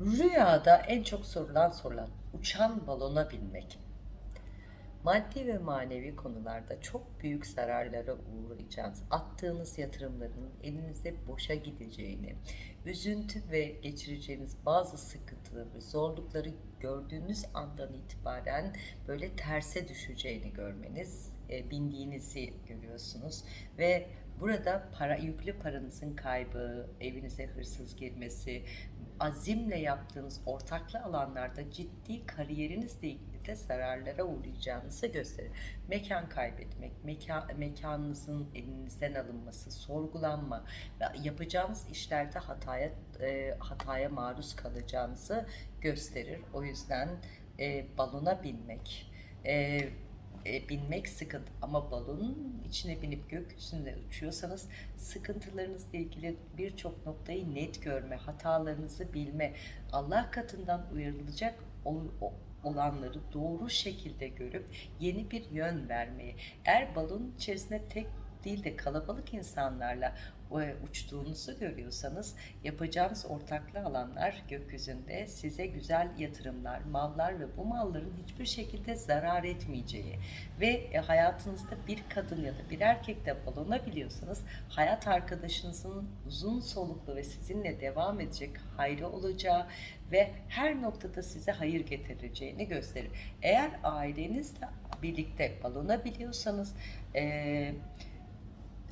Rüyada en çok sorulan sorulan uçan balona binmek. Maddi ve manevi konularda çok büyük zararlara uğrayacağınız, attığınız yatırımların elinize boşa gideceğini, üzüntü ve geçireceğiniz bazı sıkıntıları, zorlukları gördüğünüz andan itibaren böyle terse düşeceğini görmeniz, e, bindiğinizi görüyorsunuz ve burada para yüklü paranızın kaybı, evinize hırsız girmesi, azimle yaptığınız ortaklı alanlarda ciddi kariyerinizle ilgili de zararlara uğrayacağınızı gösterir. Mekan kaybetmek, meka, mekanınızın elinizden alınması, sorgulanma ve yapacağınız işlerde hataya e, hataya maruz kalacağınızı gösterir. O yüzden e, balona binmek, e, e, binmek sıkıntı ama balonun içine binip gökyüzünde uçuyorsanız sıkıntılarınızla ilgili birçok noktayı net görme, hatalarınızı bilme, Allah katından uyarılacak ol- olanları doğru şekilde görüp yeni bir yön vermeyi. Eğer balonun içerisinde tek değil de kalabalık insanlarla e, uçtuğunuzu görüyorsanız yapacağınız ortaklı alanlar gökyüzünde size güzel yatırımlar, mallar ve bu malların hiçbir şekilde zarar etmeyeceği ve e, hayatınızda bir kadın ya da bir erkekle balonabiliyorsanız hayat arkadaşınızın uzun soluklu ve sizinle devam edecek hayrı olacağı ve her noktada size hayır getireceğini gösterir. Eğer ailenizle birlikte balonabiliyorsanız eee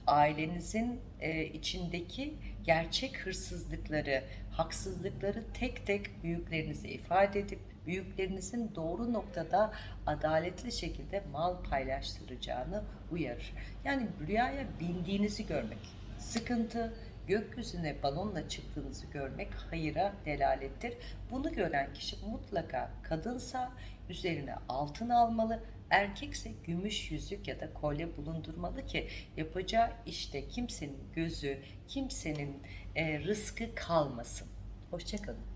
ailenizin e, içindeki gerçek hırsızlıkları, haksızlıkları tek tek büyüklerinize ifade edip büyüklerinizin doğru noktada adaletli şekilde mal paylaştıracağını uyarır. Yani rüyaya bindiğinizi görmek sıkıntı, gökyüzüne balonla çıktığınızı görmek hayıra delalettir. Bunu gören kişi mutlaka kadınsa üzerine altın almalı, erkekse gümüş yüzük ya da kolye bulundurmalı ki yapacağı işte kimsenin gözü, kimsenin e, rızkı kalmasın. Hoşçakalın.